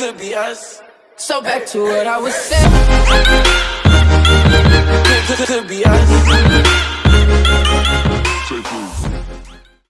could be us. So back to what I was saying. Could, could, could be us.